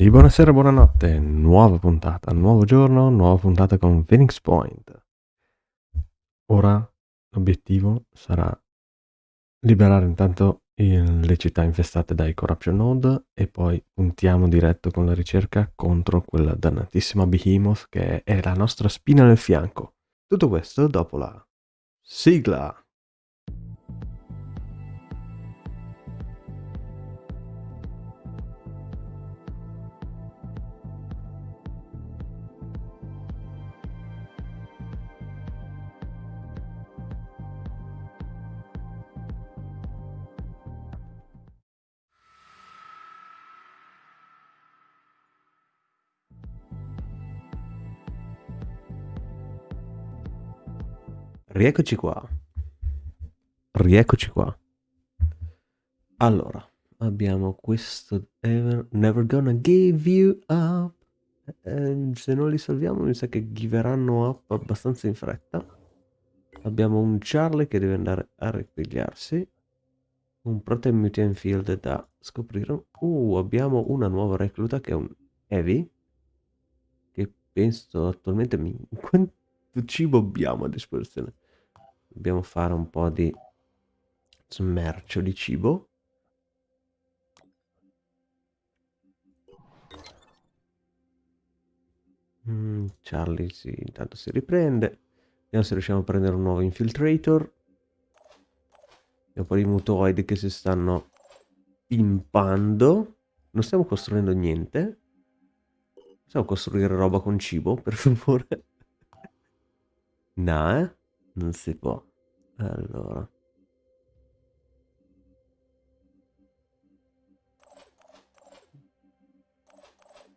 Di buonasera, buonanotte, nuova puntata, nuovo giorno, nuova puntata con Phoenix Point. Ora l'obiettivo sarà liberare intanto il- le città infestate dai Corruption Node e poi puntiamo diretto con la ricerca contro quella dannatissima Behemoth che è la nostra spina nel fianco. Tutto questo dopo la sigla. Rieccoci qua. Rieccoci qua. Allora, abbiamo questo Ever, Never Gonna Give You Up. Eh, se non li salviamo mi sa che giveranno up abbastanza in fretta. Abbiamo un Charlie che deve andare a ripigliarsi. Un Protein Mutant Field da scoprire. Uh, abbiamo una nuova recluta che è un Heavy. Che penso attualmente... Mi... Quanto cibo abbiamo a disposizione? Dobbiamo fare un po' di smercio di cibo. Mm, Charlie si, intanto si riprende. Vediamo se riusciamo a prendere un nuovo infiltrator. Abbiamo un po' di mutoidi che si stanno pimpando. Non stiamo costruendo niente. Possiamo costruire roba con cibo, per favore? no, eh? Non si può. Allora.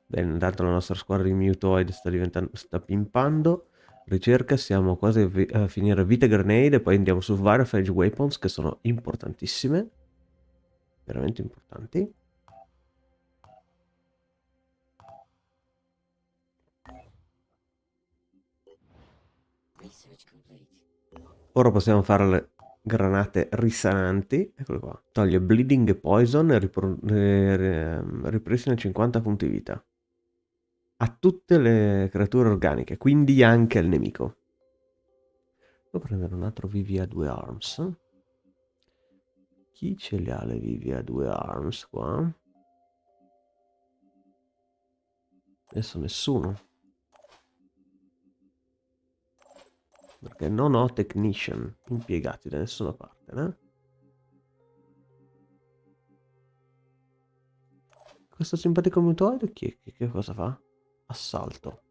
Bene, intanto la nostra squadra di Mutoid sta diventando, sta pimpando. Ricerca, siamo quasi a, vi- a finire Vita Grenade e poi andiamo su Varifage Weapons che sono importantissime. Veramente importanti. Ora possiamo fare le granate risananti. Eccole qua. Toglie bleeding poison e ripristina 50 punti vita. A tutte le creature organiche, quindi anche al nemico. Devo prendere un altro VV2 Arms. Chi ce le ha le VV2 Arms qua? Adesso nessuno. Perché non ho technician impiegati da nessuna parte, né? Questo simpatico mutoide chi, che, che cosa fa? Assalto.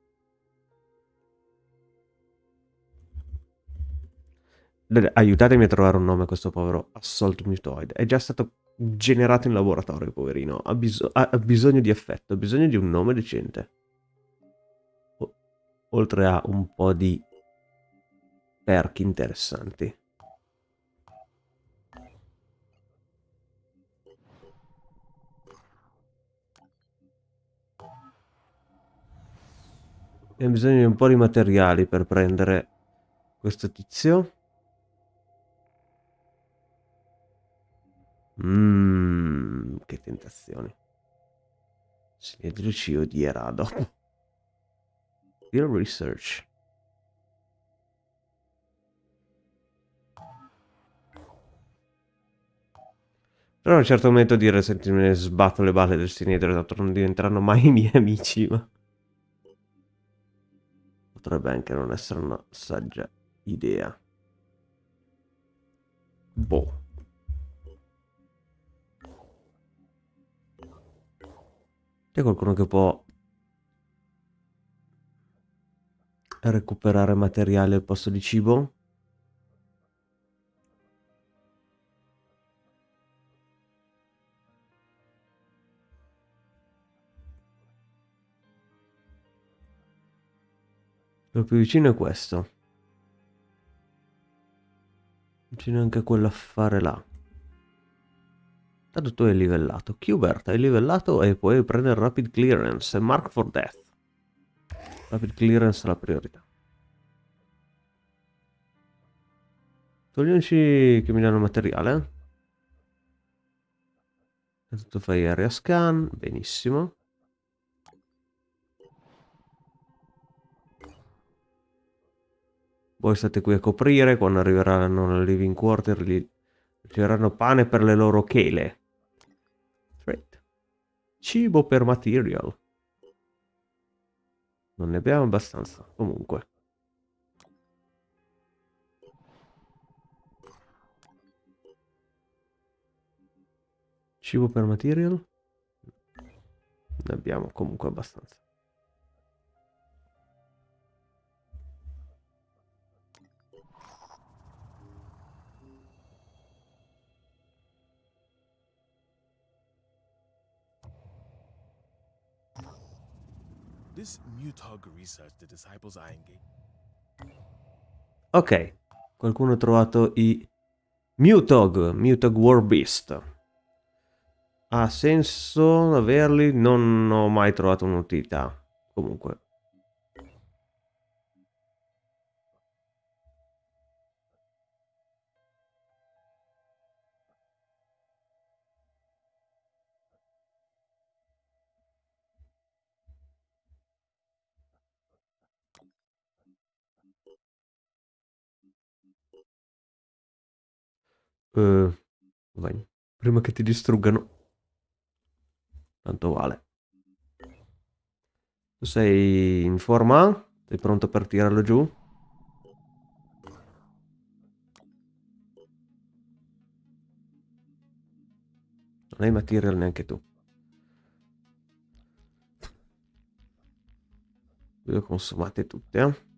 Aiutatemi a trovare un nome a questo povero Assault Mutoid. È già stato generato in laboratorio, poverino. Ha, bis ha, ha bisogno di affetto, ha bisogno di un nome decente. O oltre a un po' di perk interessanti. Abbiamo bisogno di un po' di materiali per prendere questo tizio. Mmm, che tentazioni. Sinedrici odierà dopo. Real research. Però a un certo momento dire senti me ne sbatto le balle del sinedro, tanto non diventeranno mai i miei amici, ma... Potrebbe anche non essere una saggia idea. Boh. C'è qualcuno che può recuperare materiale al posto di cibo? Quello più vicino è questo. Vicino anche a quell'affare là. Tanto tu hai livellato. Qbert, hai livellato e puoi prendere Rapid Clearance Mark for Death. Rapid Clearance è la priorità. Togliamoci che mi danno materiale. Intanto fai area scan, benissimo. Voi state qui a coprire, quando arriveranno nel living quarter gli riceveranno pane per le loro chele. Trade. Cibo per material. Non ne abbiamo abbastanza, comunque. Cibo per material? Ne abbiamo comunque abbastanza. Ok, qualcuno ha trovato i Mutog, Mutog War Beast. Ha senso averli? Non ho mai trovato un'utilità. Comunque. Uh, vai. Prima che ti distruggano. Tanto vale. Tu sei in forma? Sei pronto per tirarlo giù? Non hai material neanche tu. Le ho consumate tutte, eh?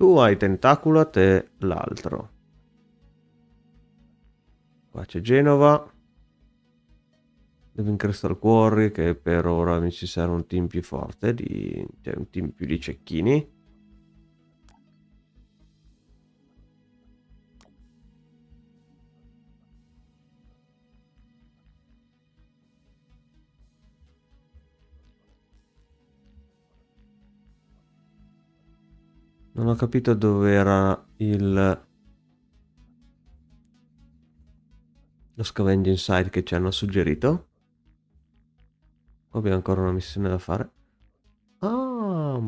Tu hai Tentaculat e l'altro. Qua c'è Genova. Devin Crystal Quarry che per ora mi ci serve un team più forte, di, cioè un team più di cecchini. Non ho capito dove era il... Lo scavenging site che ci hanno suggerito. Abbiamo ancora una missione da fare. Ah,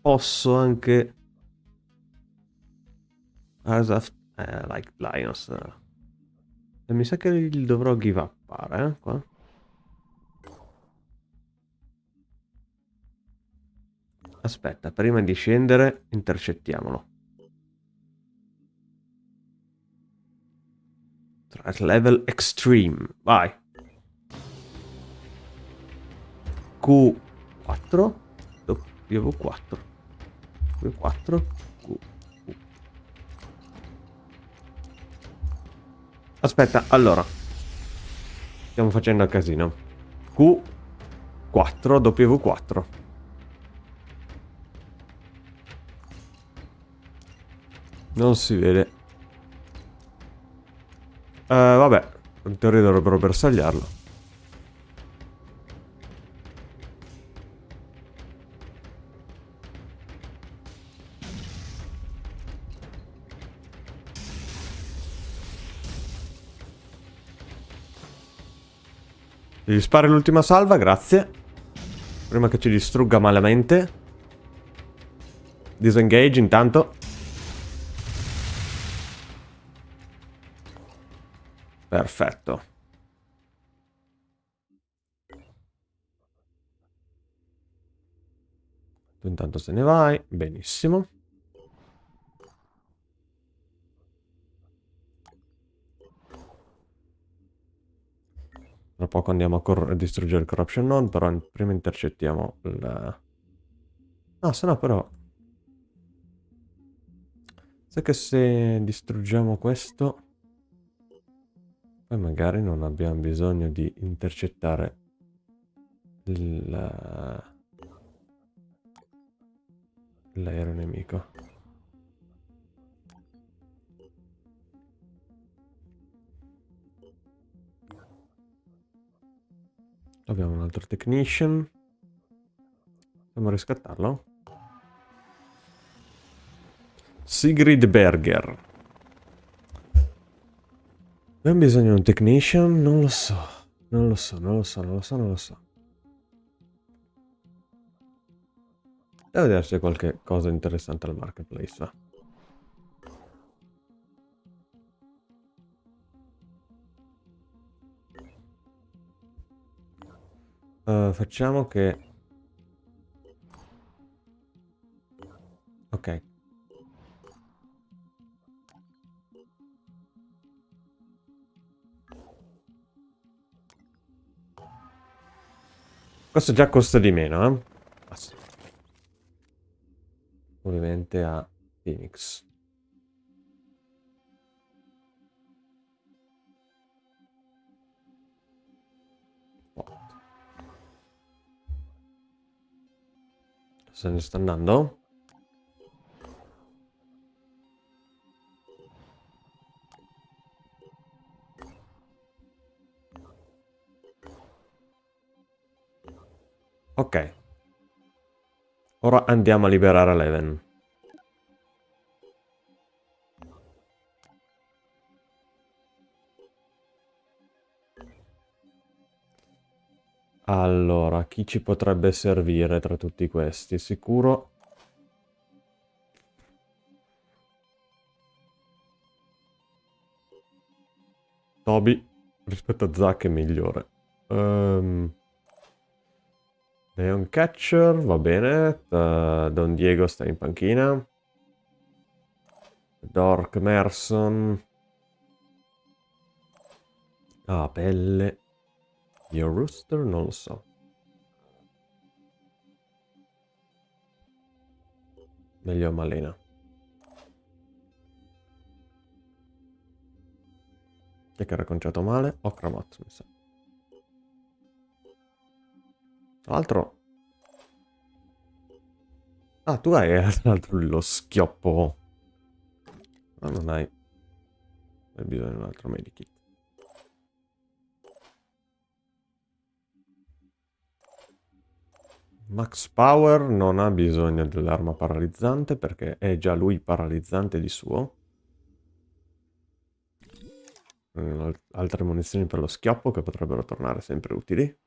posso anche... As eh, like Lions. E mi sa che dovrò give up, eh, qua. Aspetta, prima di scendere intercettiamolo. Threat level extreme. Vai. Q4 W4 W4 Q Aspetta, allora. Stiamo facendo a casino. Q4 W4 Non si vede. Uh, vabbè, in teoria dovrebbero bersagliarlo. Devi spari l'ultima salva, grazie. Prima che ci distrugga malamente. Disengage intanto. Perfetto. Tu intanto se ne vai. Benissimo. Tra poco andiamo a, a distruggere il corruption node, però prima intercettiamo il... Ah, se no però... Sai che se distruggiamo questo... Poi magari non abbiamo bisogno di intercettare l'aereo nemico. Abbiamo un altro technician. Dobbiamo riscattarlo. Sigrid Berger. Abbiamo bisogno di un technician? Non lo so. Non lo so, non lo so, non lo so, non lo so. Devo vedere se c'è qualche cosa interessante al marketplace. Va. Uh, facciamo che... Questo già costa di meno, eh? Ah. Ovviamente a Phoenix. Se ne sta andando? Ok. Ora andiamo a liberare Leven. Allora, chi ci potrebbe servire tra tutti questi? Sicuro... Toby rispetto a Zack è migliore. Um... Leon Catcher, va bene. Uh, Don Diego sta in panchina. Dork Merson. Ah, pelle. Io Rooster non lo so. Meglio Malena. Che era conciato male? Okramot, mi sa. Tra l'altro... Ah, tu hai tra l'altro lo schioppo. Ma non hai... Hai bisogno di un altro medikit. Max Power non ha bisogno dell'arma paralizzante perché è già lui paralizzante di suo. Mm, altre munizioni per lo schioppo che potrebbero tornare sempre utili.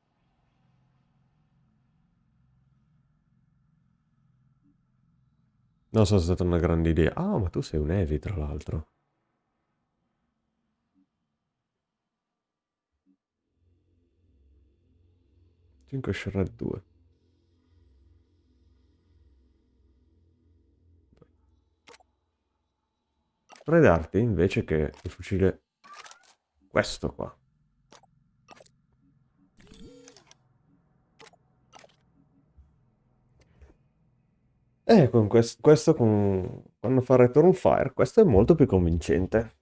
Non so se è stata una grande idea. Ah, ma tu sei un Evi, tra l'altro. Cinque Shred 2. Potrei darti invece che il fucile questo qua. Eh, con questo, questo con, quando fa Return Fire, questo è molto più convincente.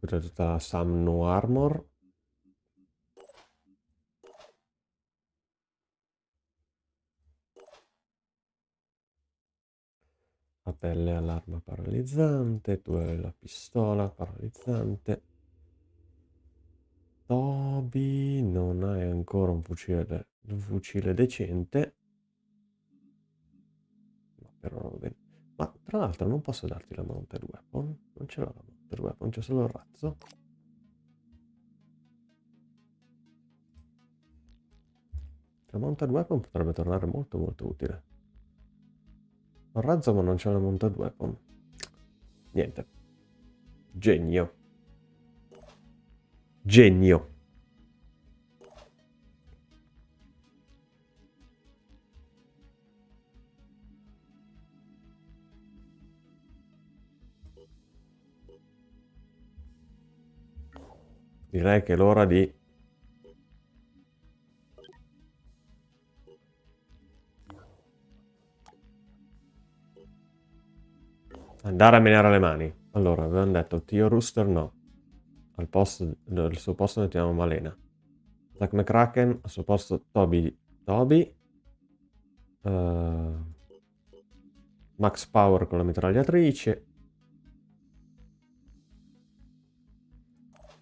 Tutta la Sam No Armor. La pelle all'arma paralizzante, tu hai la pistola paralizzante. Toby, non hai ancora un fucile, un fucile decente. Ma però va bene. Ma tra l'altro non posso darti la mounted weapon. Non ce l'ho la mounted weapon, c'è solo il razzo. La mounted weapon potrebbe tornare molto molto utile. Ho razzo ma non c'è la mounted weapon. Niente. Genio. Genio. Direi che è l'ora di... Andare a menare le mani. Allora, avevamo detto Tio Rooster no. Al, posto, al suo posto mettiamo Malena. Zack McCracken, al suo posto Toby. Toby. Uh, Max Power con la mitragliatrice.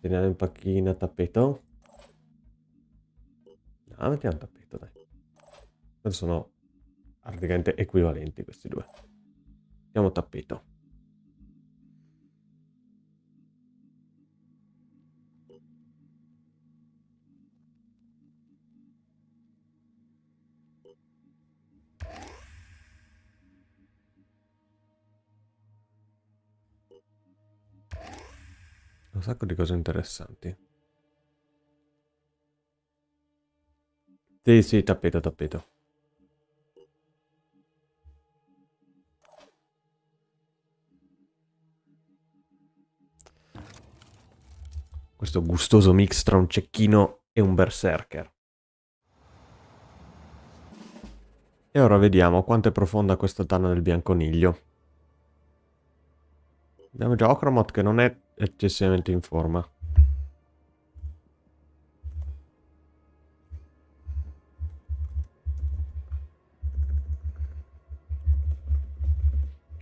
Teniamo in panchina tappeto. No, mettiamo tappeto, dai. Sono praticamente equivalenti questi due. Mettiamo tappeto. Un sacco di cose interessanti. Sì, sì, tappeto, tappeto. Questo gustoso mix tra un cecchino e un berserker. E ora vediamo quanto è profonda questa tana del bianconiglio. Abbiamo già Ocromot che non è eccessivamente in forma.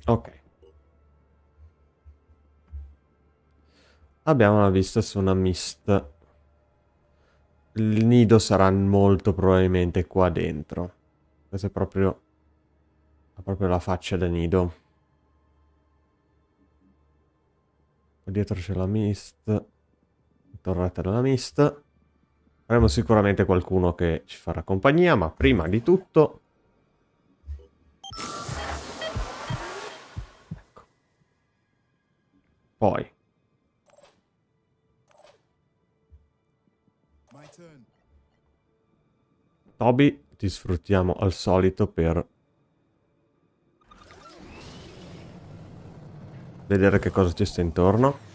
Ok. Abbiamo la vista su una mist. Il nido sarà molto probabilmente qua dentro. Questa è proprio... Proprio la faccia da nido. Dietro c'è la mist. Torretta della mist. Avremo sicuramente qualcuno che ci farà compagnia, ma prima di tutto... Ecco. Poi... Toby, ti sfruttiamo al solito per vedere che cosa ci sta intorno.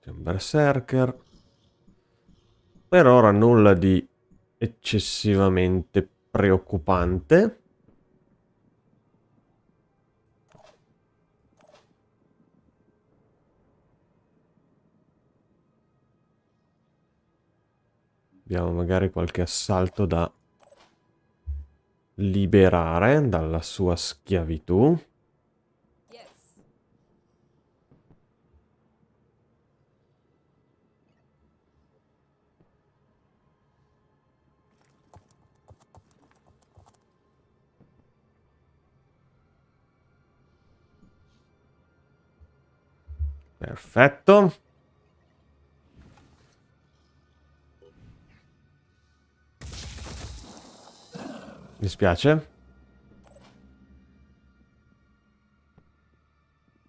C'è un berserker. Per ora nulla di eccessivamente preoccupante. Abbiamo magari qualche assalto da liberare dalla sua schiavitù. Perfetto. Mi spiace.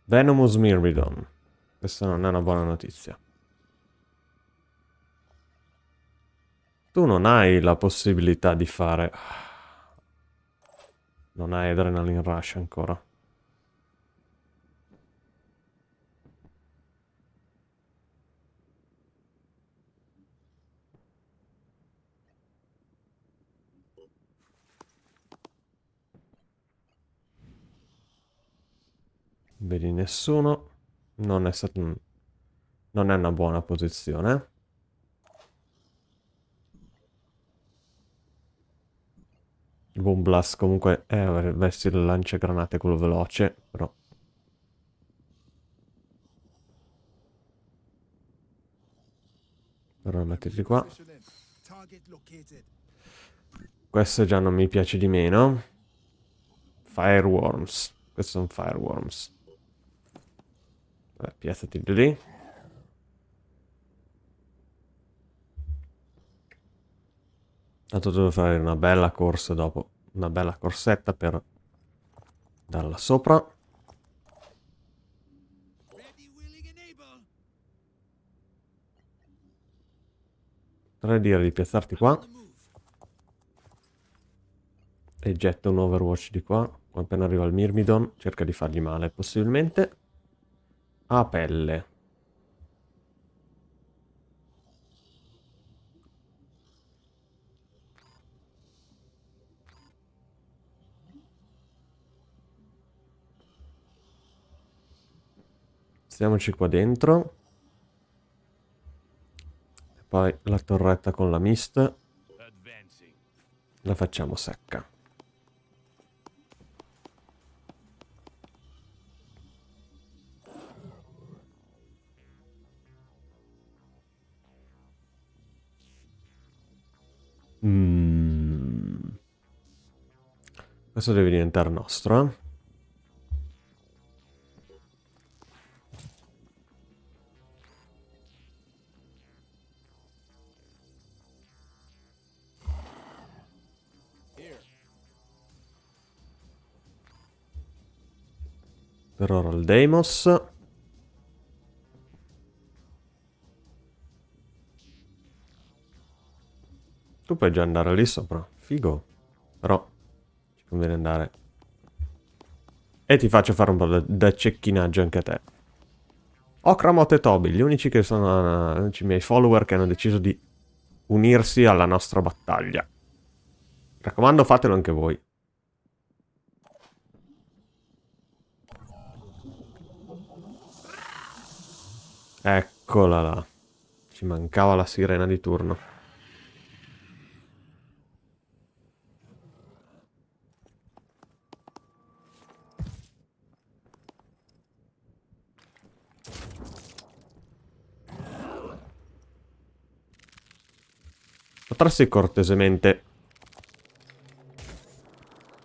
Venomous Myrmidon. Questa non è una buona notizia. Tu non hai la possibilità di fare... Non hai Adrenaline Rush ancora. Vedi nessuno. Non è stato... Non è una buona posizione. Boom Blast comunque è avresti il lanciagranate quello veloce, però... Però mettiti qua. Questo già non mi piace di meno. Fireworms. Questi sono fireworms. Vabbè, piazzati lì. Tanto devo fare una bella corsa dopo. Una bella corsetta per darla sopra. Potrei dire di piazzarti qua. E getta un overwatch di qua. Appena arriva il Myrmidon, cerca di fargli male, possibilmente. A pelle. Stiamoci qua dentro. E poi la torretta con la mist. La facciamo secca. Adesso deve diventare nostro. Eh. Per ora il Deimos. Tu puoi già andare lì sopra. Figo. Però conviene andare. E ti faccio fare un po' da cecchinaggio anche a te. Okramot e Toby, gli unici che sono uh, i miei follower che hanno deciso di unirsi alla nostra battaglia. Mi raccomando, fatelo anche voi. Eccola là. Ci mancava la sirena di turno. Potresti cortesemente...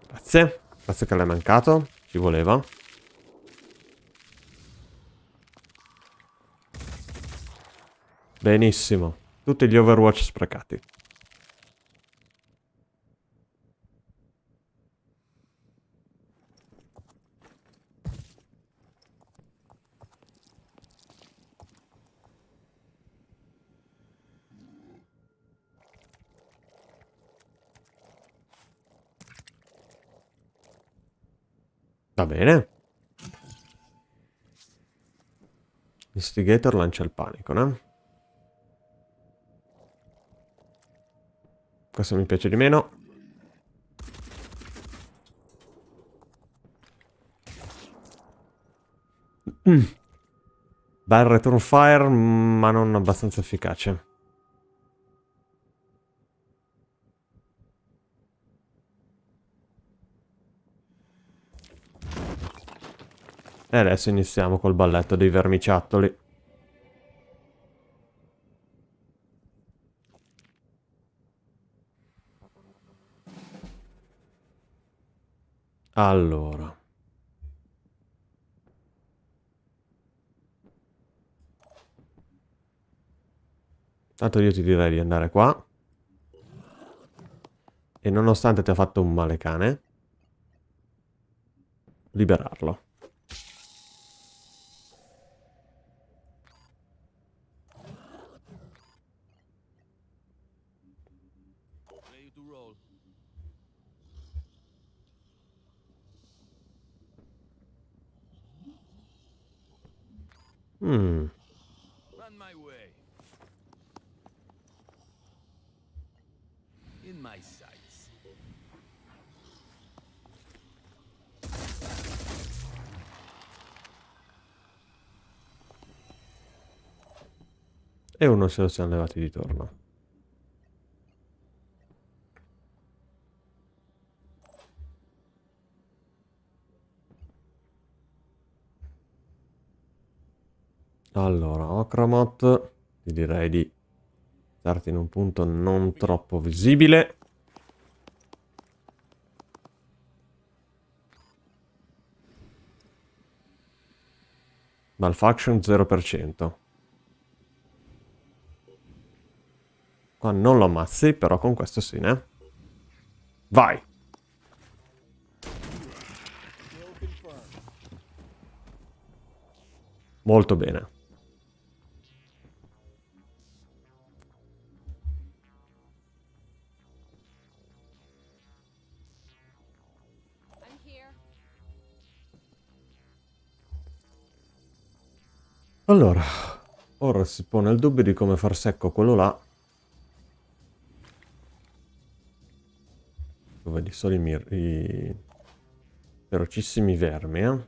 Grazie. Grazie che l'hai mancato. Ci voleva. Benissimo. Tutti gli Overwatch sprecati. Va bene. Instigator lancia il panico, no? Questo mi piace di meno. Mm. Bel return fire, ma non abbastanza efficace. E adesso iniziamo col balletto dei vermiciattoli. Allora. Tanto io ti direi di andare qua. E nonostante ti ha fatto un male cane, liberarlo. Hmm. Run my way. In my sights. E uno se lo siamo levati di torno. Allora, Okramot, ti direi di starti in un punto non troppo visibile. Malfunction 0%. Qua non lo ammazzi, però con questo sì, ne? Vai! Molto bene. Allora, ora si pone il dubbio di come far secco quello là. Tu vedi solo i, i ferocissimi vermi, eh?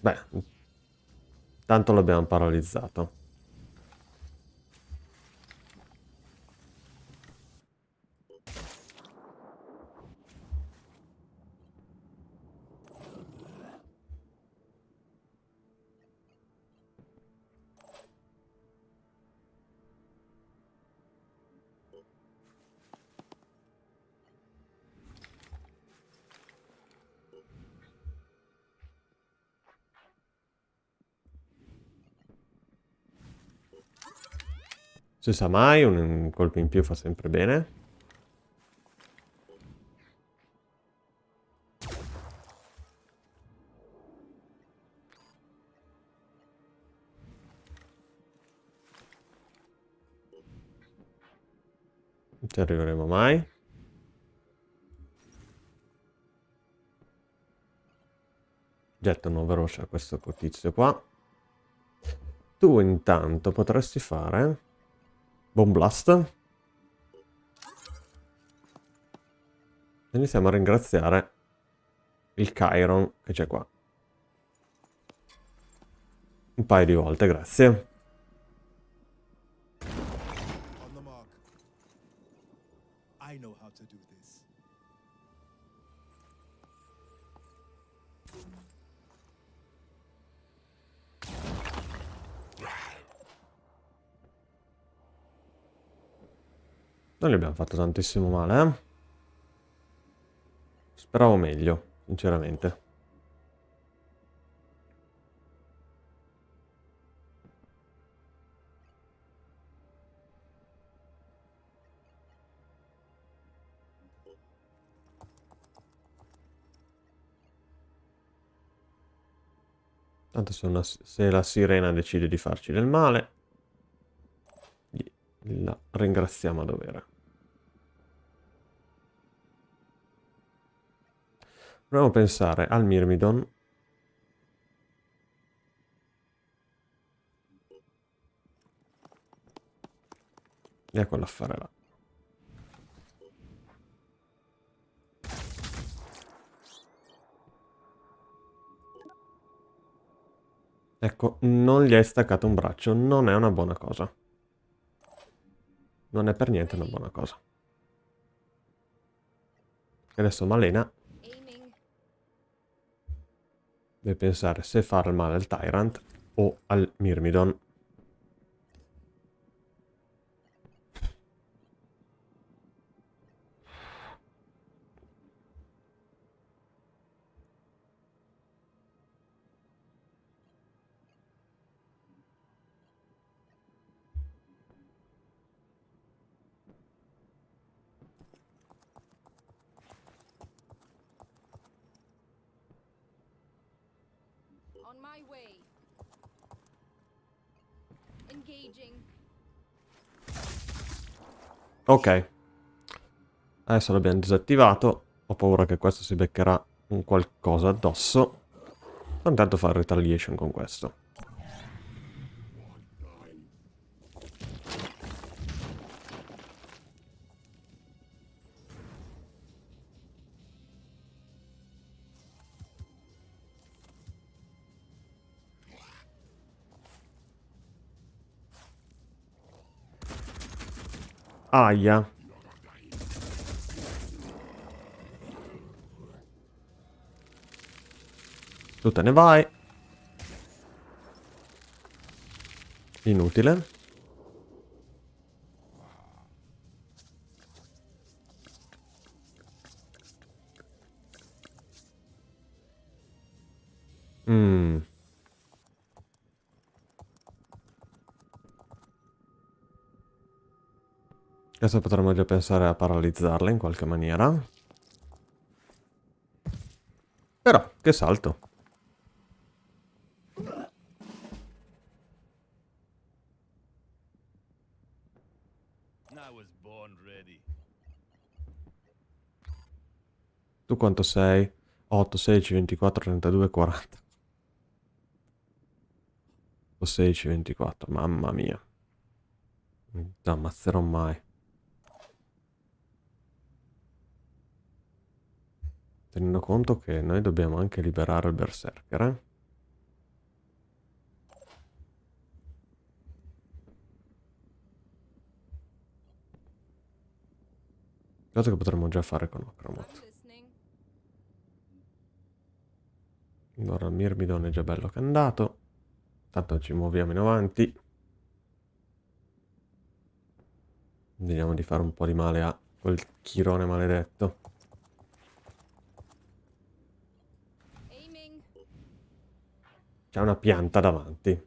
Beh, tanto l'abbiamo paralizzato. Si sa mai, un, un colpo in più fa sempre bene. Non ci arriveremo mai. Getto una veloce a questo tizio qua. Tu intanto potresti fare... Bomb Blast. Iniziamo a ringraziare il Chiron che c'è qua. Un paio di volte, grazie. Non gli abbiamo fatto tantissimo male, eh? Speravo meglio, sinceramente. Tanto se, una, se la sirena decide di farci del male, la ringraziamo a dovere. Proviamo a pensare al Myrmidon. E a quell'affare là. Ecco, non gli hai staccato un braccio, non è una buona cosa. Non è per niente una buona cosa. E adesso Malena deve pensare se fare male al Tyrant o al Myrmidon. Ok. Adesso l'abbiamo disattivato. Ho paura che questo si beccherà un qualcosa addosso. Intanto fare retaliation con questo. Aia. Tu te ne vai. Inutile. Adesso potremmo già pensare a paralizzarla in qualche maniera. Però, che salto. Tu quanto sei? 8, 16, 24, 32, 40. 16, 24, mamma mia. Non ammazzerò mai. Tenendo conto che noi dobbiamo anche liberare il berserker, eh? Cosa che potremmo già fare con Ocromot. Allora il Mirmidon è già bello che è andato. Tanto ci muoviamo in avanti. Vediamo di fare un po' di male a quel chirone maledetto. C'è una pianta davanti.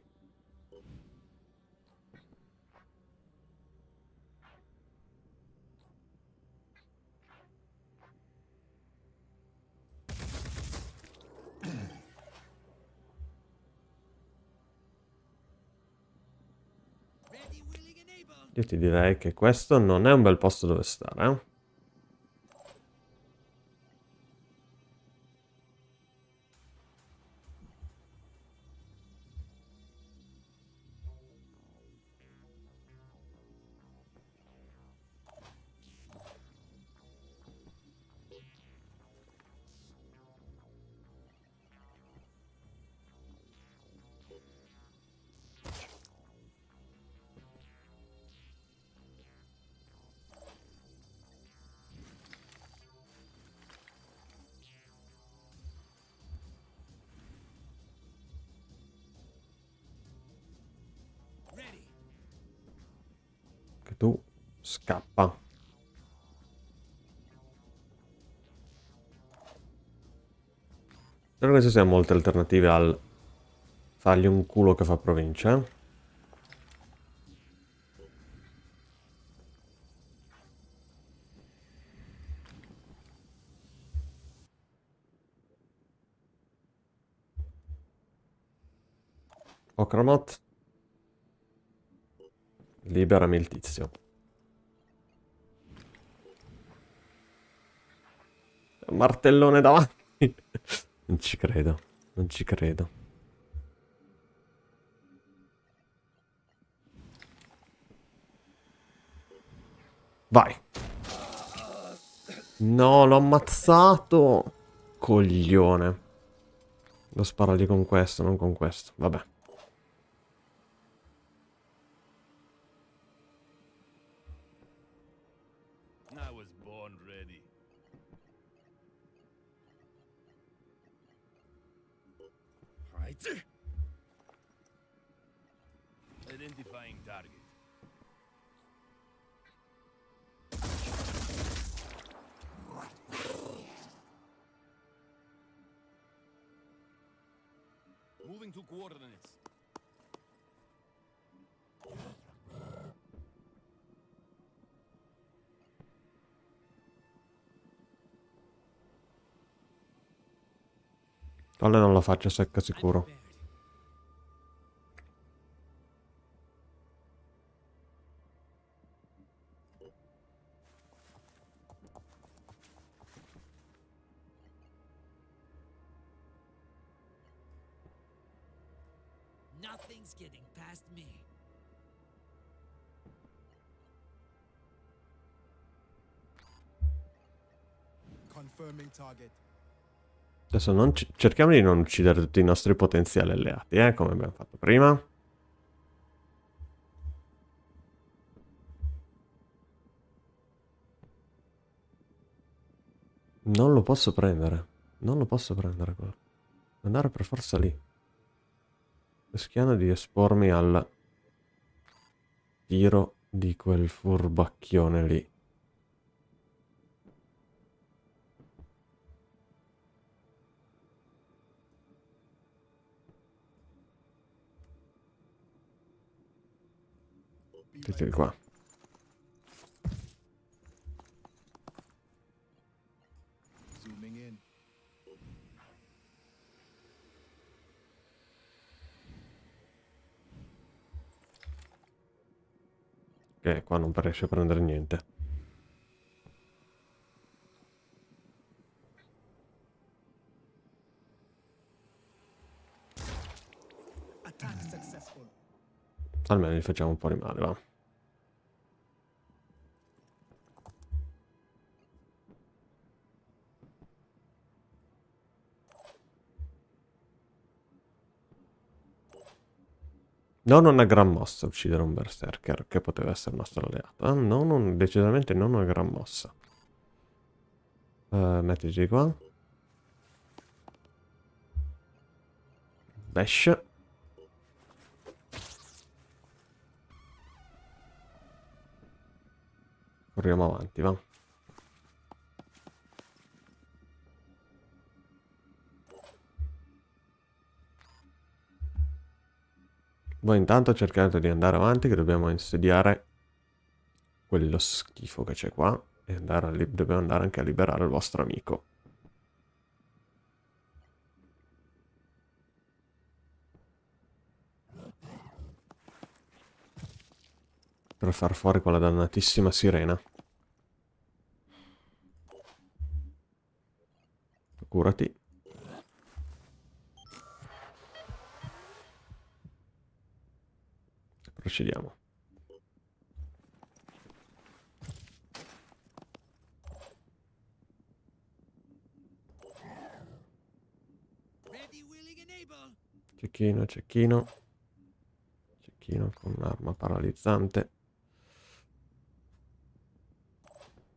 Io ti direi che questo non è un bel posto dove stare, eh? Spero che ci siano molte alternative al fargli un culo che fa provincia. Okramot. Liberami il tizio. Martellone davanti. non ci credo. Non ci credo. Vai. No, l'ho ammazzato. Coglione. Devo sparargli con questo, non con questo. Vabbè. Target. Moving to coordinates. Tolle non la faccio secca sicuro. Non ci- cerchiamo di non uccidere tutti i nostri potenziali alleati, eh, come abbiamo fatto prima. Non lo posso prendere. Non lo posso prendere quello. Andare per forza lì. Rischiando di espormi al tiro di quel furbacchione lì. Ready. qua. Che qua non riesce a prendere niente. Almeno gli facciamo un po' di male, va. Non una gran mossa uccidere un berserker che poteva essere nostro alleato. eh. Non un- decisamente non una gran mossa. Eh, mettiti qua. Bash. Corriamo avanti, va. Voi intanto cercate di andare avanti che dobbiamo insediare quello schifo che c'è qua e andare a dobbiamo andare anche a liberare il vostro amico. Per far fuori quella dannatissima sirena. Curati. Procediamo. Cecchino, cecchino. Cecchino con un'arma paralizzante.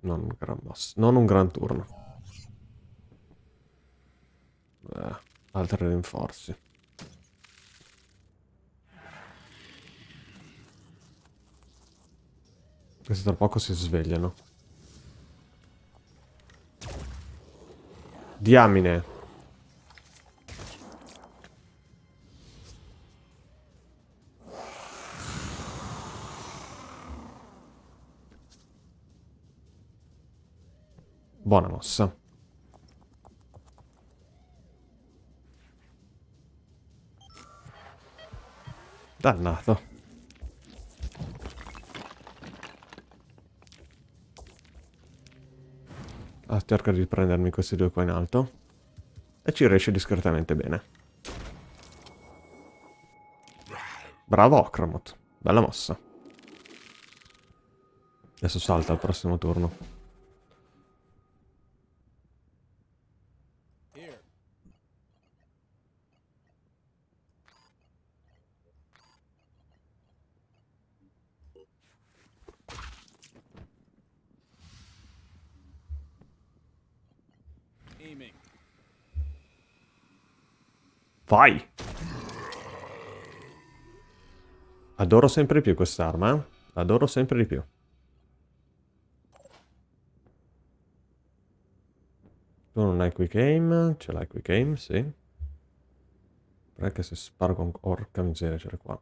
Non un gran mossa. Non un gran turno. Eh, altri rinforzi. Questi tra poco si svegliano. Diamine. Buona mossa. Dannato. Cerco di prendermi questi due qua in alto. E ci riesce discretamente bene. Bravo Okramot. Bella mossa. Adesso salta al prossimo turno. Vai! Adoro sempre di più quest'arma, eh? Adoro sempre di più. Tu non hai quick aim, ce l'hai quick aim, sì. Perché se sparo con... Orca miseria, c'era qua.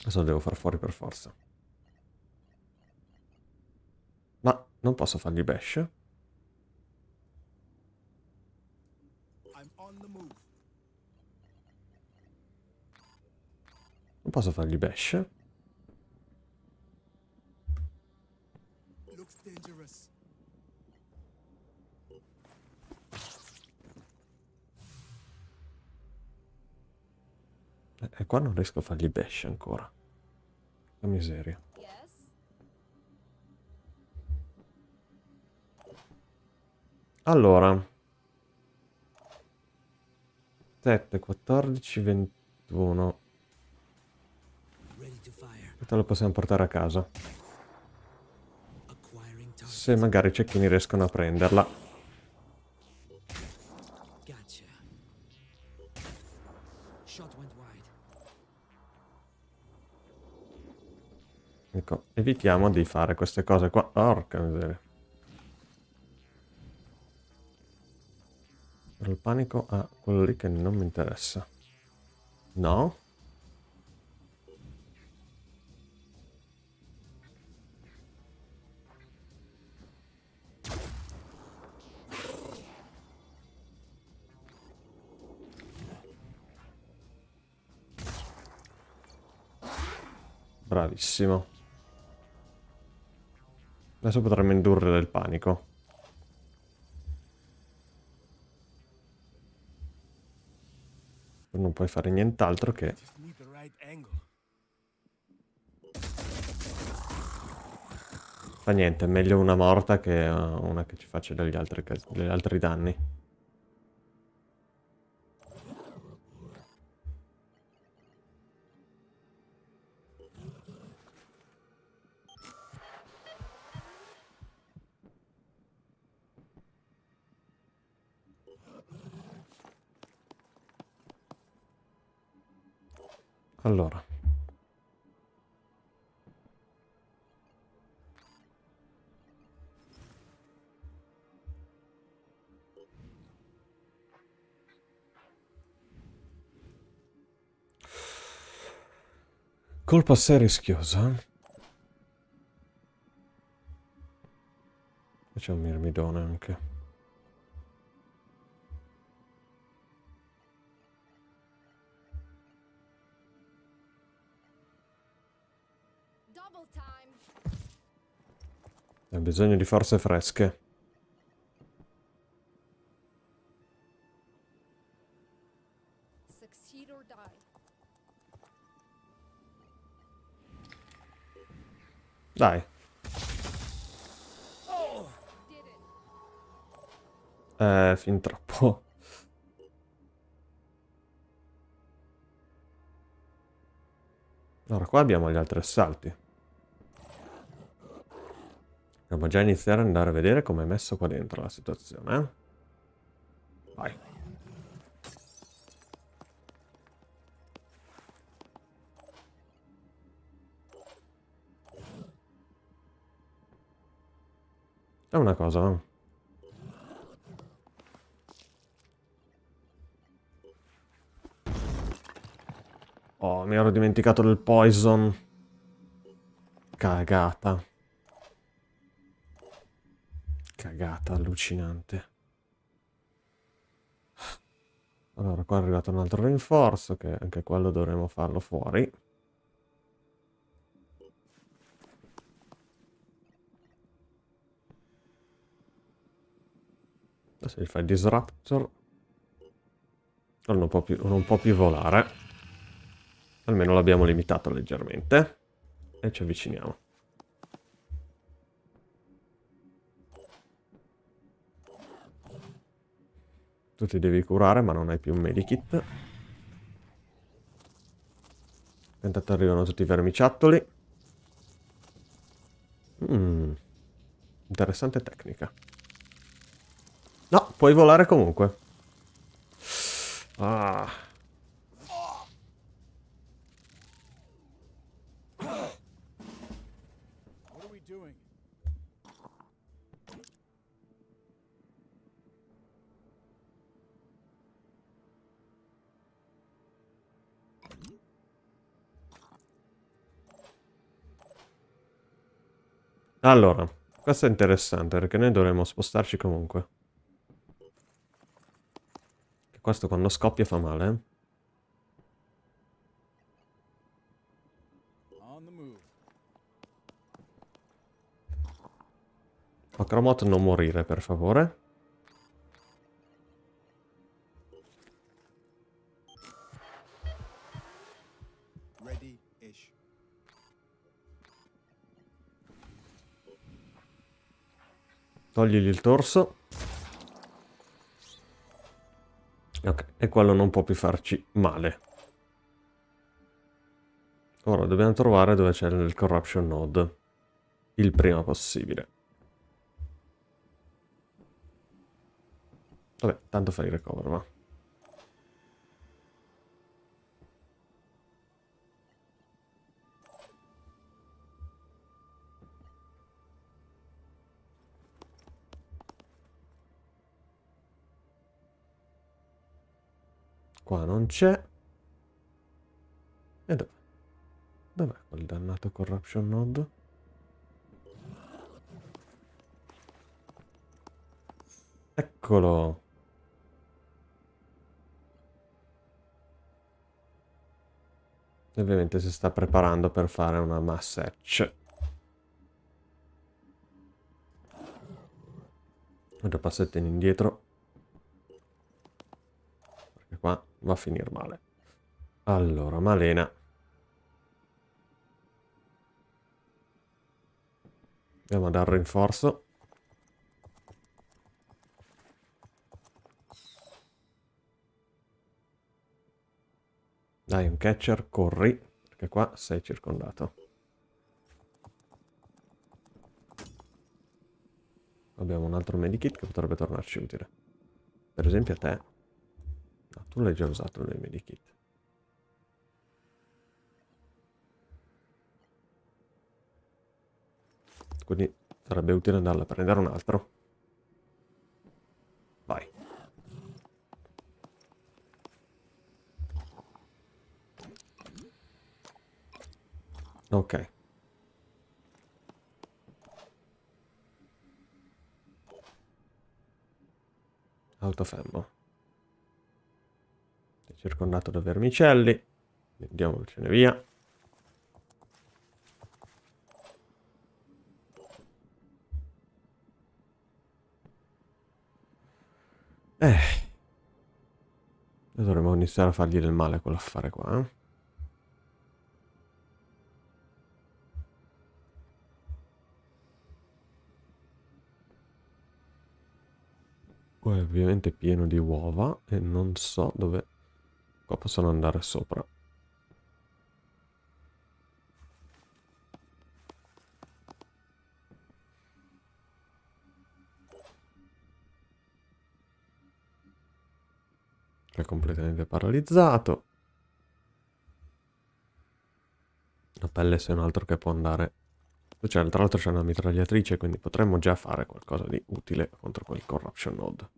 Adesso lo devo far fuori per forza. Ma non posso fargli bash? Non posso fargli bash? Dangerous. E qua non riesco a fargli bash ancora. Che miseria. Allora. 7, 14, 21. Questo lo possiamo portare a casa. Se magari i cecchini riescono a prenderla. Ecco, evitiamo di fare queste cose qua. Porca miseria. Il panico a quello lì che non mi interessa. No? Bravissimo. Adesso potremmo indurre del panico. Non puoi fare nient'altro che... Fa niente, è meglio una morta che eh, una che ci faccia degli altri, degli altri danni. Allora. Colpa assai rischiosa. C'è un mirmidone anche. Hai bisogno di forze fresche. Dai. Eh, fin troppo. Allora, qua abbiamo gli altri assalti. Dobbiamo già iniziare ad andare a vedere come è messo qua dentro la situazione, eh? Vai. È una cosa, eh? Oh, mi ero dimenticato del poison. Cagata. Cagata allucinante. Allora, qua è arrivato un altro rinforzo, che anche quello dovremo farlo fuori. Adesso gli fai disruptor. Non può più, non può più volare. Almeno l'abbiamo limitato leggermente. E ci avviciniamo. Tu ti devi curare, ma non hai più un medikit. Intanto arrivano tutti i vermiciattoli. Mm. Interessante tecnica. No, puoi volare comunque. Ah. Allora, questo è interessante perché noi dovremmo spostarci comunque. Questo quando scoppia fa male, eh? On the move. Acromot non morire, per favore. Togligli il torso. Ok, e quello non può più farci male. Ora dobbiamo trovare dove c'è il corruption node. Il prima possibile. Vabbè, tanto fai il recover, va. Qua non c'è. E dov'è? Dov'è quel dannato corruption node? Eccolo. Ovviamente si sta preparando per fare una mass hatch. Due passettini indietro. Perché qua va a finire male. Allora, Malena. Andiamo a dare rinforzo. Dai, un catcher, corri, perché qua sei circondato. Abbiamo un altro medikit che potrebbe tornarci utile. Per esempio a te. No, tu l'hai già usato nel medikit. Quindi sarebbe utile andarla a prendere un altro. Vai. Ok. È circondato da vermicelli. Andiamocene via. Eh. Dovremmo iniziare a fargli del male quell'affare qua, eh? Qua è ovviamente pieno di uova e non so dove Qua possono andare sopra. È completamente paralizzato. La pelle se un altro che può andare... Cioè, tra l'altro c'è una mitragliatrice, quindi potremmo già fare qualcosa di utile contro quel corruption node.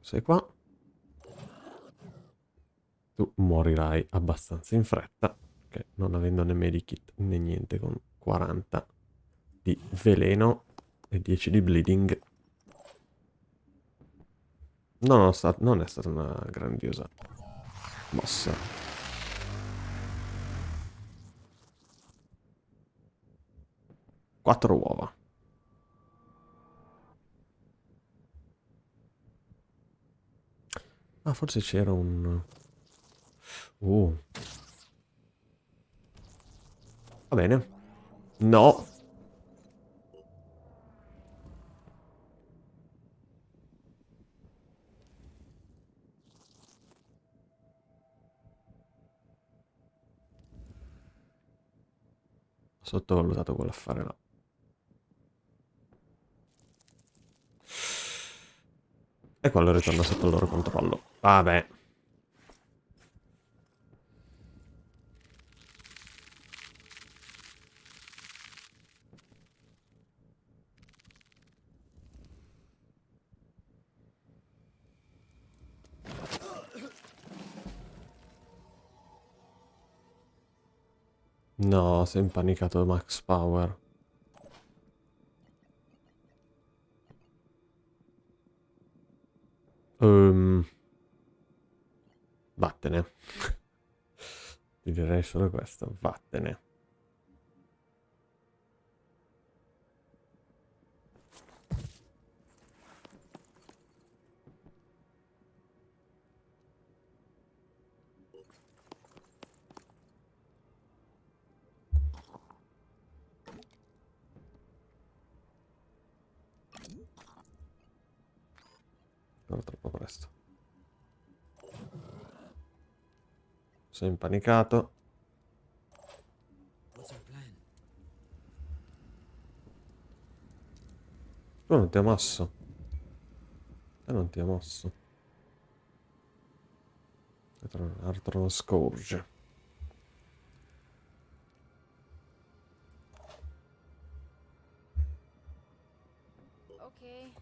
Sei qua. Tu morirai abbastanza in fretta, perché non avendo né medikit né niente con 40 di veleno e 10 di bleeding No, no, sta- non è stata una grandiosa mossa. Quattro uova. Ah, forse c'era un... Uh. Va bene. No. sottovalutato quell'affare là. E quello ritorna sotto il loro controllo. Vabbè. No, si è impanicato Max Power. Um, vattene. Ti direi solo questo, vattene. Però troppo presto. Sei impanicato. Tu non ti ha mosso. E non ti ha mosso. Arthur Scourge. Okay.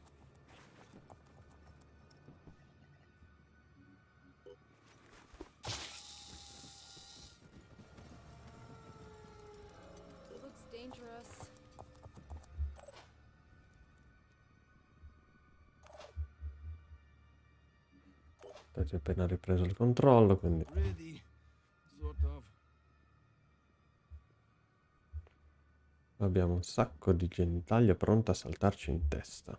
Hai appena ripreso il controllo, quindi... Abbiamo un sacco di genitaglia pronta a saltarci in testa.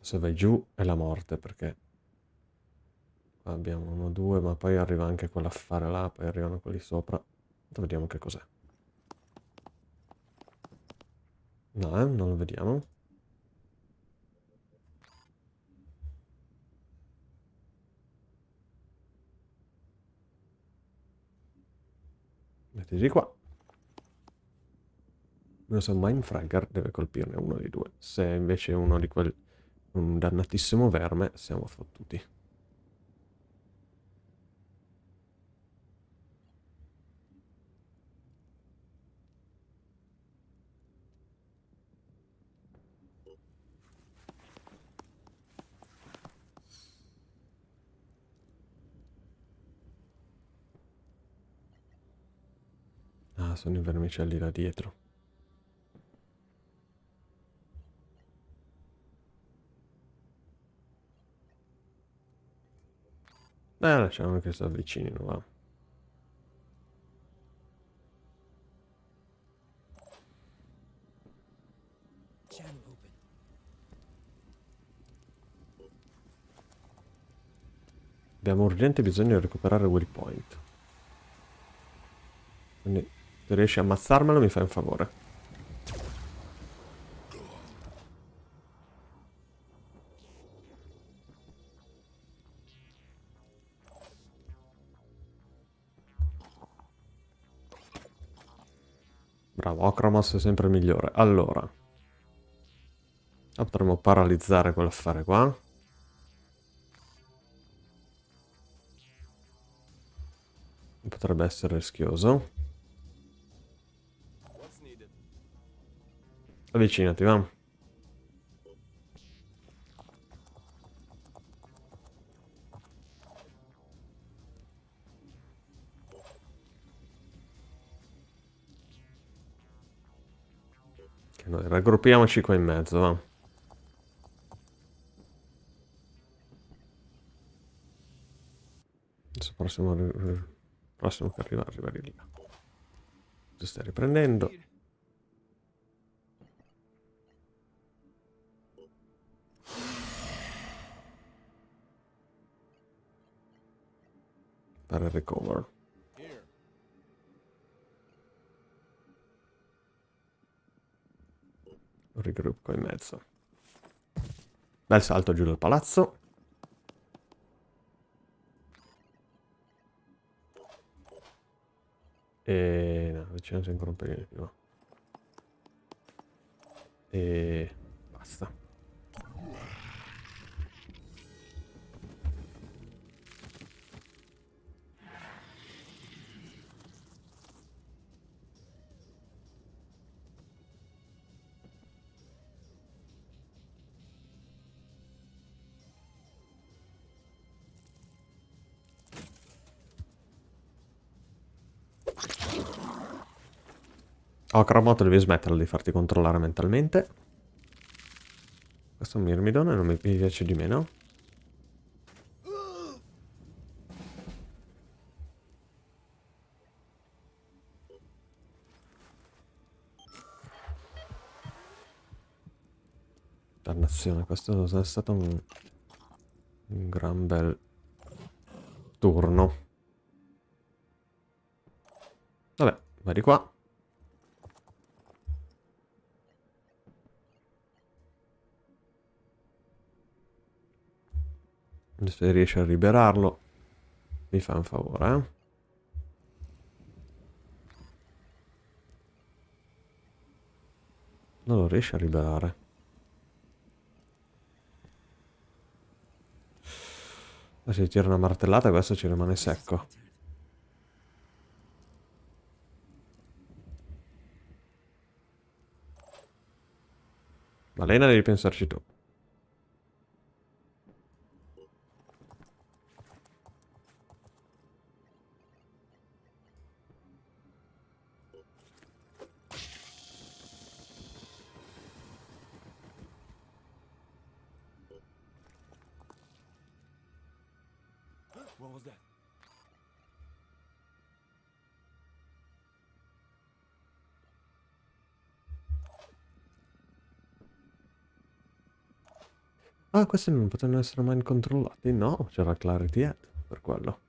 Se vai giù è la morte perché abbiamo uno, due, ma poi arriva anche quell'affare là, poi arrivano quelli sopra. Vediamo che cos'è. No, eh, non lo vediamo. Mettiti qua. Non so, Mindfragger deve colpirne uno dei due. Se invece uno di quel... un dannatissimo verme, siamo fottuti. Sono i vermicelli da dietro. Beh, lasciamo che si avvicinino, va. Abbiamo urgente bisogno di recuperare Will Point. Quindi se riesci a ammazzarmelo mi fai un favore. Bravo, Ocramos è sempre migliore. Allora. Potremmo paralizzare quell'affare qua. Potrebbe essere rischioso. Avvicinati, va. Noi raggruppiamoci qua in mezzo, va. Adesso prossimo, ri- prossimo che arriva, arriva di là. Ti stai riprendendo. Il recover. Rigruppo in mezzo. Bel salto giù dal palazzo. E... no, vicinanza ancora un pelino più. va. E... basta. Oh, Cramoto, devi smetterla di farti controllare mentalmente. Questo è un Myrmidon e non mi piace di meno. Dannazione, questo è stato un, un gran bel turno. Vabbè, vai di qua. Se riesci a liberarlo, mi fa un favore, eh? Non lo riesci a liberare. Ma se tira una martellata questo ci rimane secco. Malena devi pensarci tu. Ah, questi non potevano essere mai controllati? No, c'era Clarity Head per quello.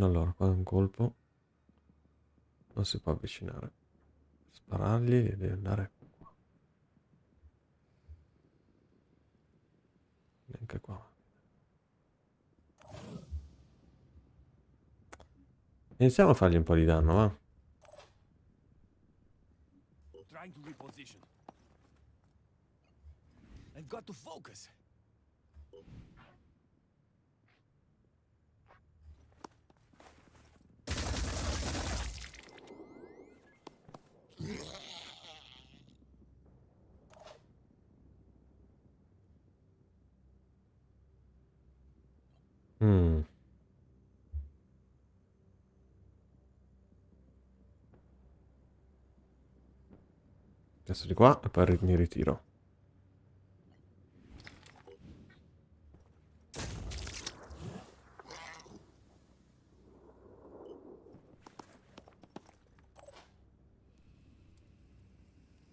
Allora, qua è un colpo. Non si può avvicinare. Sparargli e devi andare qua. Neanche qua. Iniziamo a fargli un po' di danno, va? Got to focus. Mm. Adesso di qua e poi mi ritiro.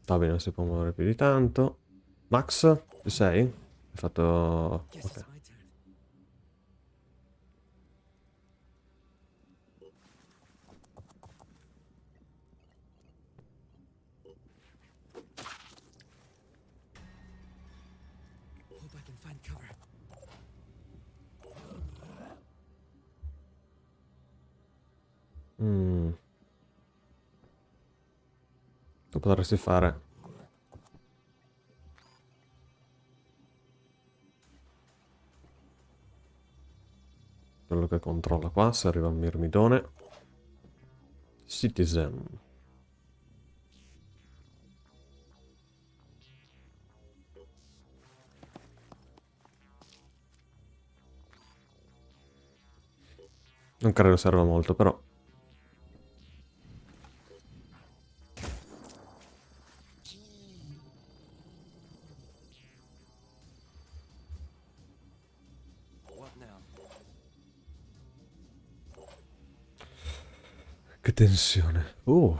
Va bene, non si può muovere più di tanto. Max, ci sei? Hai fatto... Guess ok. it's my turn. Hope I can find cover. Mm. Tu potresti fare... Quello che controlla qua, se arriva il mirmidone. Citizen. Non credo serva molto, però. Che tensione. Uh.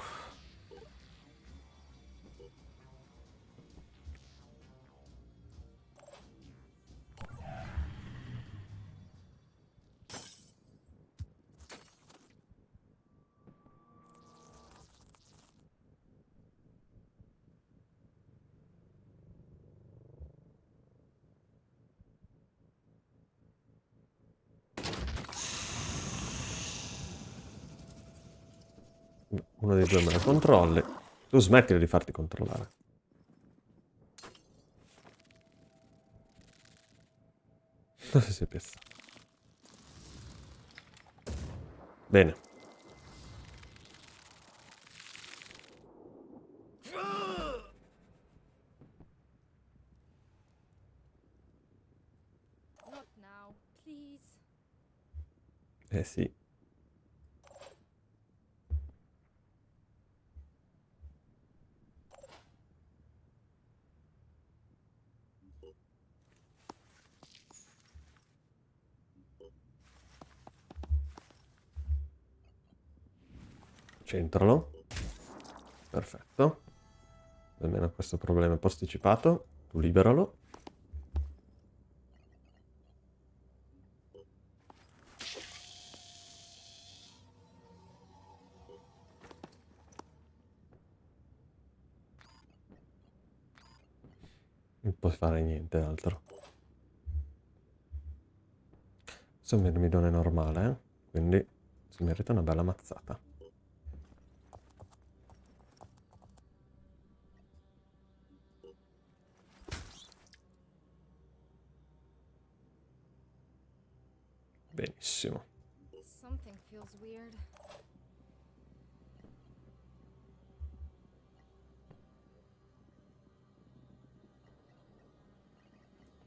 Due me lo controlli. Tu smettila di farti controllare. Dove si è piazzato? Bene. Now. Eh sì. Centralo. Perfetto. Almeno questo problema è posticipato. Tu liberalo. Non puoi fare niente altro. Questo è un normale, eh? Quindi si merita una bella mazzata. Benissimo.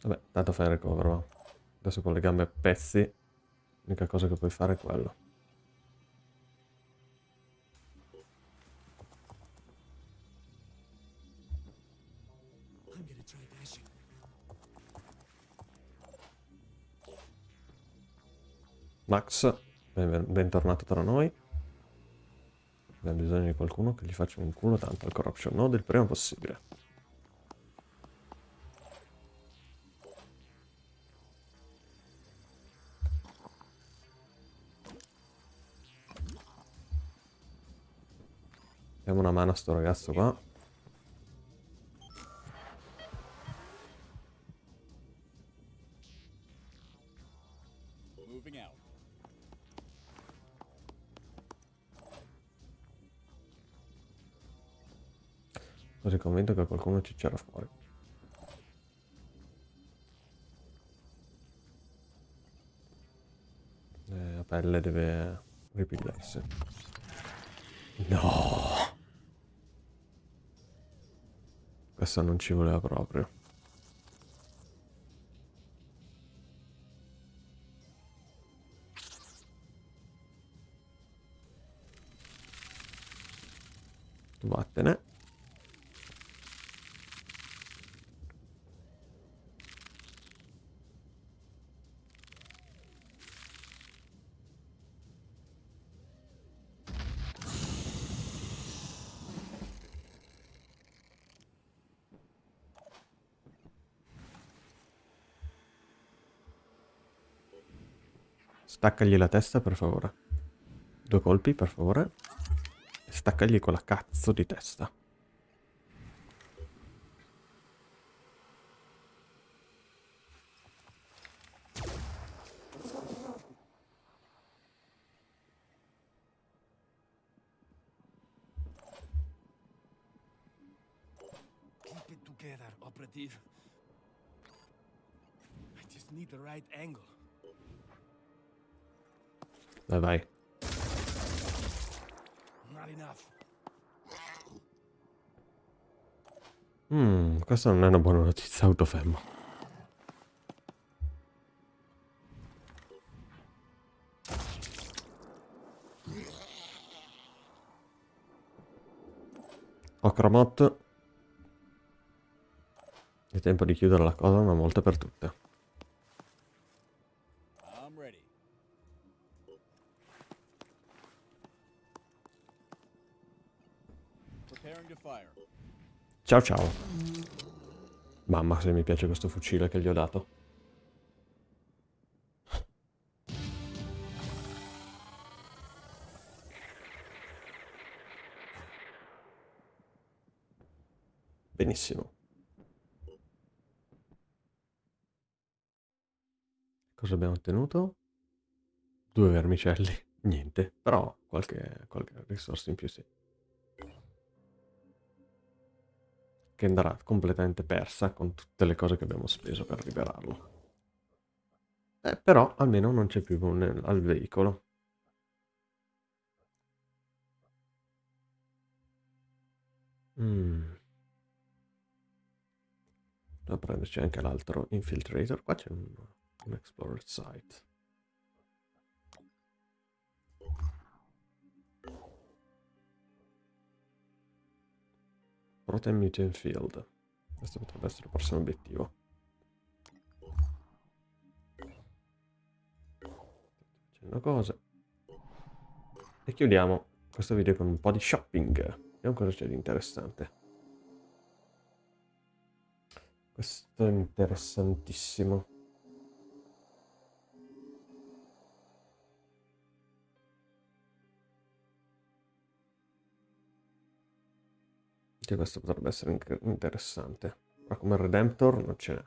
Vabbè, tanto fai il recover, va. Adesso con le gambe a pezzi, l'unica cosa che puoi fare è quello. Max, ben- bentornato tra noi. Abbiamo bisogno di qualcuno che gli faccia un culo tanto al corruption node il prima possibile. Diamo una mano a sto ragazzo qua. Qualcuno ci c'era fuori. Eh, la pelle deve ripigliarsi. No! Questo non ci voleva proprio. Vattene. Staccagli la testa, per favore. Due colpi, per favore. E staccagli quella cazzo di testa. Keep it together, operative. I just need the right angle. Vai, vai. Mm, questa non è una buona notizia, autofermo. Ocromot. È tempo di chiudere la cosa una volta per tutte. Ciao ciao. Mamma se mi piace questo fucile che gli ho dato. Benissimo. Cosa abbiamo ottenuto? Due vermicelli. Niente, però qualche, qualche risorsa in più sì. Che andrà completamente persa con tutte le cose che abbiamo speso per liberarlo. Eh, però almeno non c'è più nel- al veicolo. Mm. Devo prenderci anche l'altro infiltrator. Qua c'è un, un explorer site. Protein Mutant Field. Questo potrebbe essere il prossimo obiettivo. Facendo cose. E chiudiamo questo video con un po' di shopping. Vediamo cosa c'è di interessante. Questo è interessantissimo. Anche questo potrebbe essere interessante. Ma come Redemptor non ce n'è.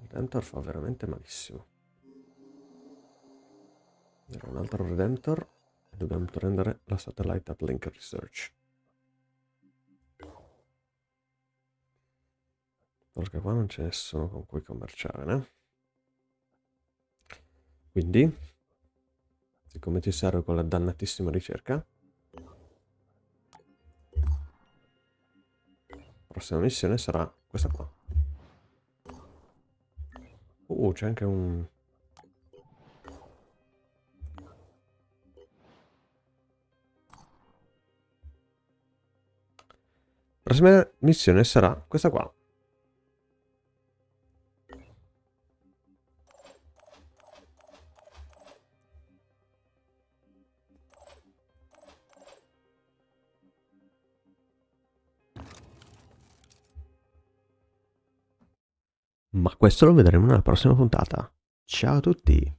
Redemptor fa veramente malissimo. Era un altro Redemptor e dobbiamo prendere la Satellite Uplink Research. Perché qua non c'è nessuno con cui commerciare, né? Quindi, siccome ci serve quella dannatissima ricerca, prossima missione sarà questa qua. Uh, c'è anche un... Prossima missione sarà questa qua. Ma questo lo vedremo nella prossima puntata. Ciao a tutti!